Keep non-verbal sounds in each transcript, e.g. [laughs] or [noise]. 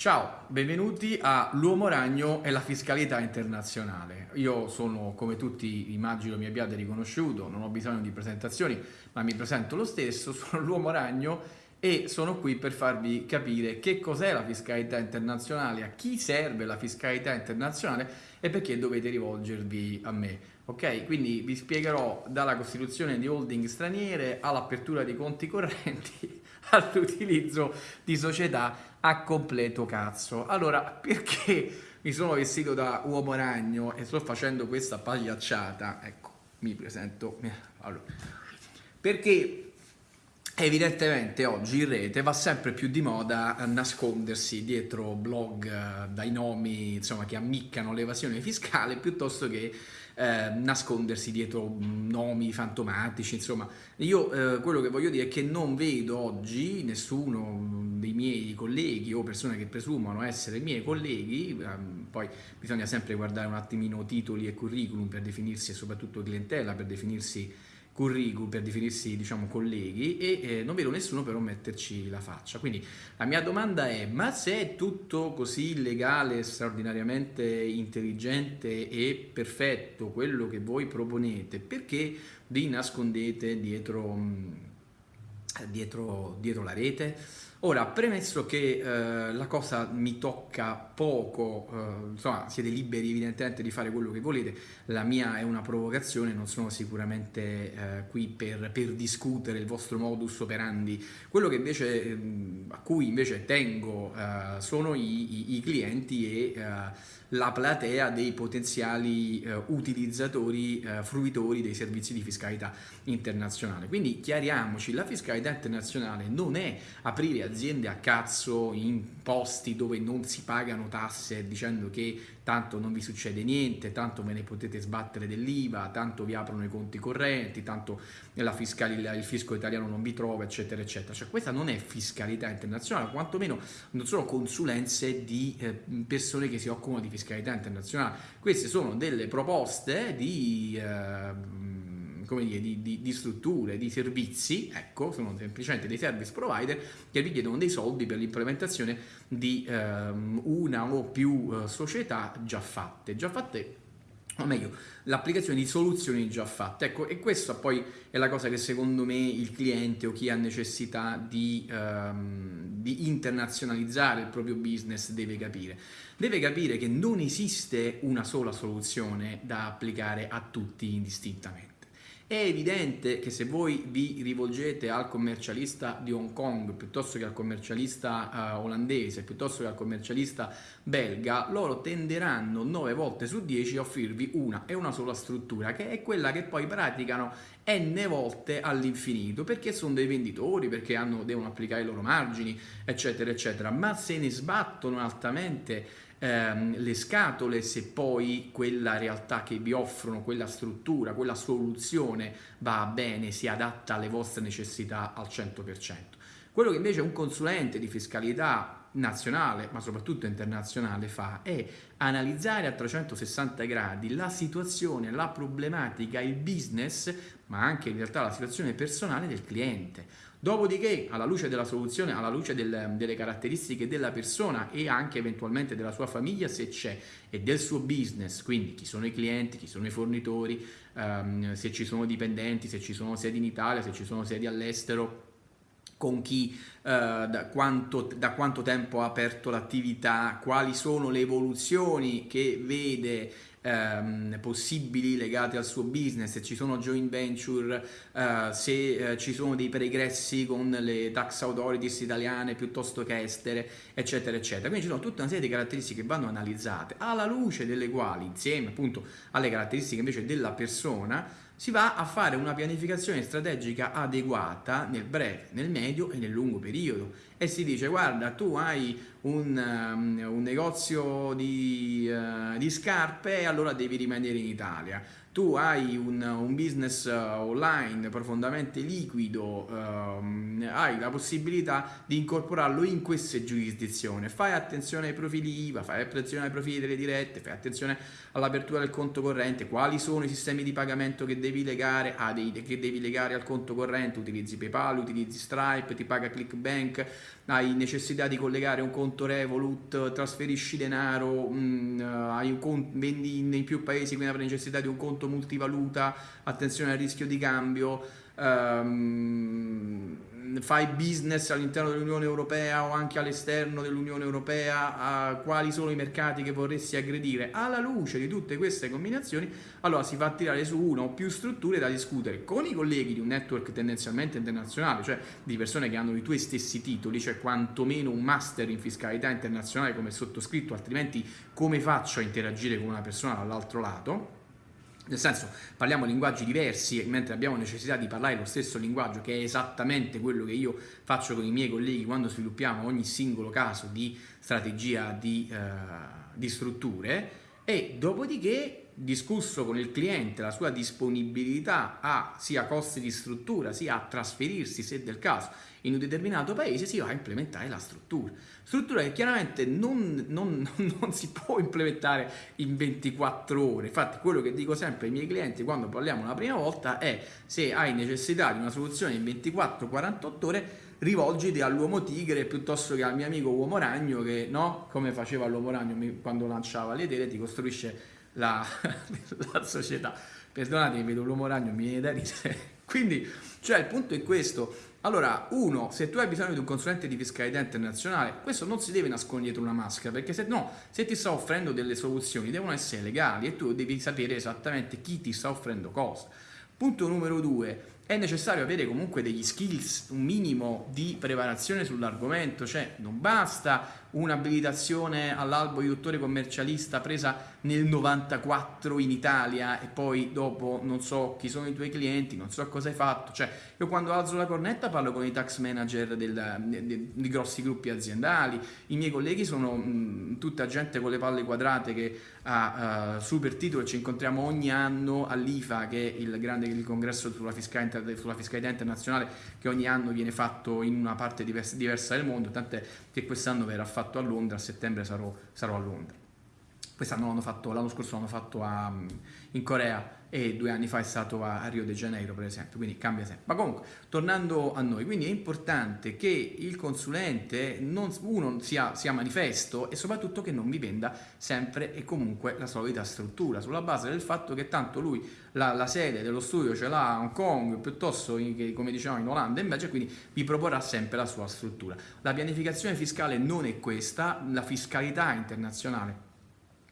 Ciao, benvenuti a L'Uomo Ragno e la fiscalità internazionale. Io sono, come tutti immagino mi abbiate riconosciuto, non ho bisogno di presentazioni, ma mi presento lo stesso, [laughs] sono l'Uomo Ragno e sono qui per farvi capire che cos'è la fiscalità internazionale, a chi serve la fiscalità internazionale e perché dovete rivolgervi a me. Ok, quindi vi spiegherò dalla costituzione di holding straniere all'apertura di conti correnti [laughs] all'utilizzo di società a completo cazzo. Allora, perché mi sono vestito da uomo ragno e sto facendo questa pagliacciata? Ecco, mi presento. Allora, perché evidentemente oggi in rete va sempre più di moda nascondersi dietro blog eh, dai nomi insomma, che ammiccano l'evasione fiscale piuttosto che eh, nascondersi dietro nomi fantomatici, insomma. Io eh, quello che voglio dire è che non vedo oggi nessuno dei miei colleghi o persone che presumono essere miei colleghi, ehm, poi bisogna sempre guardare un attimino titoli e curriculum per definirsi e soprattutto clientela per definirsi curriculum per definirsi diciamo colleghi e eh, non vedo nessuno però metterci la faccia. Quindi la mia domanda è ma se è tutto così legale straordinariamente intelligente e perfetto quello che voi proponete perché vi nascondete dietro, mm, dietro, dietro la rete. Ora, premesso che eh, la cosa mi tocca poco, eh, insomma siete liberi evidentemente di fare quello che volete, la mia è una provocazione, non sono sicuramente eh, qui per, per, discutere il vostro modus operandi, quello che invece, ehm, a cui invece tengo eh, sono i, i, i, clienti e eh, la platea dei potenziali eh, utilizzatori, fruitori dei servizi di fiscalità internazionale. Quindi chiariamoci, la fiscalità internazionale non è aprire aziende a cazzo in posti dove non si pagano tasse dicendo che tanto non vi succede niente, tanto ve ne potete sbattere dell'IVA, tanto vi aprono i conti correnti, tanto il fisco italiano non vi trova, eccetera, eccetera. Cioè questa non è fiscalità internazionale, quantomeno non sono consulenze di eh, persone che si occupano di fiscalità internazionale. Queste sono delle proposte di... Eh, come dire, di, di, di, strutture, di servizi, ecco, sono semplicemente dei service provider che vi chiedono dei soldi per l'implementazione di ehm, una o più eh, società già fatte, già fatte o meglio, l'applicazione di soluzioni già fatte. Ecco, e questa poi è la cosa che secondo me il cliente o chi ha necessità di, ehm, di internazionalizzare il proprio business deve capire. Deve capire che non esiste una sola soluzione da applicare a tutti indistintamente. È evidente che se voi vi rivolgete al commercialista di Hong Kong piuttosto che al commercialista uh, olandese, piuttosto che al commercialista belga, loro tenderanno 9 volte su 10 a offrirvi una e una sola struttura, che è quella che poi praticano n volte all'infinito, perché sono dei venditori, perché hanno, devono applicare i loro margini, eccetera, eccetera, ma se ne sbattono altamente ehm, le scatole se poi quella realtà che vi offrono, quella struttura, quella soluzione va bene, si adatta alle vostre necessità al 100%. Quello che invece un consulente di fiscalità nazionale, ma soprattutto internazionale, fa è analizzare a 360 gradi la situazione, la problematica, il business, ma anche in realtà la situazione personale del cliente. Dopodiché, alla luce della soluzione, alla luce del, delle caratteristiche della persona e anche eventualmente della sua famiglia, se c'è, e del suo business, quindi chi sono i clienti, chi sono i fornitori, um, se ci sono dipendenti, se ci sono sedi in Italia, se ci sono sedi all'estero, con chi, uh, da, quanto, da quanto tempo ha aperto l'attività, quali sono le evoluzioni che vede ehm, possibili legate al suo business, se ci sono joint venture, eh, se eh, ci sono dei pregressi con le tax authorities italiane piuttosto che estere, eccetera, eccetera. Quindi ci sono tutta una serie di caratteristiche che vanno analizzate, alla luce delle quali, insieme appunto alle caratteristiche invece della persona, si va a fare una pianificazione strategica adeguata nel breve, nel medio e nel lungo periodo e si dice guarda tu hai un, um, un negozio di, uh, di scarpe e allora devi rimanere in Italia tu hai un, un business uh, online profondamente liquido, um, hai la possibilità di incorporarlo in queste giurisdizioni. Fai attenzione ai profili IVA, fai attenzione ai profili delle dirette, fai attenzione all'apertura del conto corrente, quali sono i sistemi di pagamento che devi legare, ah, dei, che devi legare al conto corrente, utilizzi PayPal, utilizzi Stripe, ti paga ClickBank, hai necessità di collegare un conto Revolut, trasferisci denaro, mh, hai un conto, vendi nei più paesi, quindi avrai necessità di un conto multivaluta, attenzione al rischio di cambio, um, fai business all'interno dell'Unione Europea o anche all'esterno dell'Unione Europea, quali sono i mercati che vorresti aggredire, alla luce di tutte queste combinazioni, allora si fa tirare su una o più strutture da discutere con i colleghi di un network tendenzialmente internazionale, cioè di persone che hanno i tuoi stessi titoli, cioè quantomeno un master in fiscalità internazionale come sottoscritto, altrimenti come faccio a interagire con una persona dall'altro lato? Nel senso, parliamo linguaggi diversi, mentre abbiamo necessità di parlare lo stesso linguaggio, che è esattamente quello che io faccio con i miei colleghi quando sviluppiamo ogni singolo caso di strategia di, uh, di strutture, e dopodiché discusso con il cliente la sua disponibilità a sia costi di struttura sia a trasferirsi se del caso in un determinato paese si va a implementare la struttura. Struttura che chiaramente non, non, non, si può implementare in 24 ore. Infatti quello che dico sempre ai miei clienti quando parliamo la prima volta è se hai necessità di una soluzione in 24-48 ore rivolgiti all'uomo tigre piuttosto che al mio amico uomo ragno che no, come faceva l'uomo ragno quando lanciava le idee ti costruisce la, [laughs] la società. Perdonatemi, vedo l'uomo ragno, mi viene da ridere. Quindi, cioè, il punto è questo. Allora, uno, se tu hai bisogno di un consulente di fiscalità internazionale, questo non si deve nascondere dietro una maschera, perché se no, se ti sta offrendo delle soluzioni, devono essere legali e tu devi sapere esattamente chi ti sta offrendo cosa. Punto numero due, è necessario avere comunque degli skills, un minimo di preparazione sull'argomento, cioè non basta un'abilitazione all'albo di dottore commercialista presa nel 94 in Italia e poi dopo non so chi sono i tuoi clienti, non so cosa hai fatto, cioè io quando alzo la cornetta parlo con i tax manager del, de, de, di grossi gruppi aziendali, i miei colleghi sono mh, tutta gente con le palle quadrate che ha uh, super titolo, ci incontriamo ogni anno all'IFA che è il grande il congresso sulla fiscalità, sulla fiscalità internazionale che ogni anno viene fatto in una parte diversa, diversa del mondo, tant'è che quest'anno verrà fatto a Londra, a settembre sarò, sarò a Londra. Quest'anno l'hanno fatto, l'anno scorso l'hanno fatto a, in Corea e due anni fa è stato a, a, Rio de Janeiro per esempio, quindi cambia sempre. Ma comunque, tornando a noi, quindi è importante che il consulente non, uno sia, sia manifesto e soprattutto che non vi venda sempre e comunque la solita struttura, sulla base del fatto che tanto lui la, la sede dello studio ce l'ha a Hong Kong piuttosto che come diciamo in Olanda invece quindi vi proporrà sempre la sua struttura. La pianificazione fiscale non è questa, la fiscalità internazionale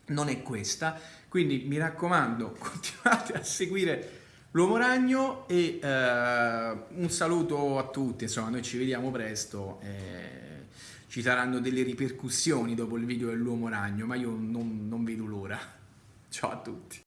non è questa, quindi mi raccomando [laughs] continuate a seguire l'Uomo Ragno e eh, un saluto a tutti, insomma noi ci vediamo presto, eh, ci saranno delle ripercussioni dopo il video dell'Uomo Ragno, ma io non, non vedo l'ora. Ciao a tutti.